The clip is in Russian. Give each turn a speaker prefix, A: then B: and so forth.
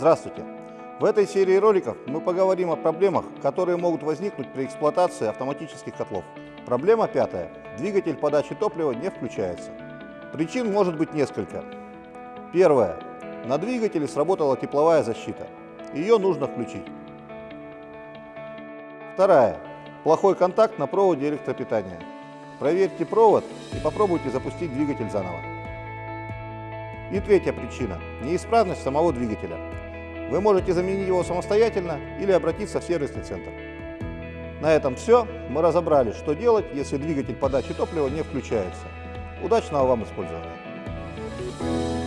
A: Здравствуйте! В этой серии роликов мы поговорим о проблемах, которые могут возникнуть при эксплуатации автоматических котлов. Проблема пятая. Двигатель подачи топлива не включается. Причин может быть несколько. Первое. На двигателе сработала тепловая защита. Ее нужно включить. Вторая. Плохой контакт на проводе электропитания. Проверьте провод и попробуйте запустить двигатель заново. И третья причина – неисправность самого двигателя. Вы можете заменить его самостоятельно или обратиться в сервисный центр. На этом все. Мы разобрали, что делать, если двигатель подачи топлива не включается. Удачного вам использования!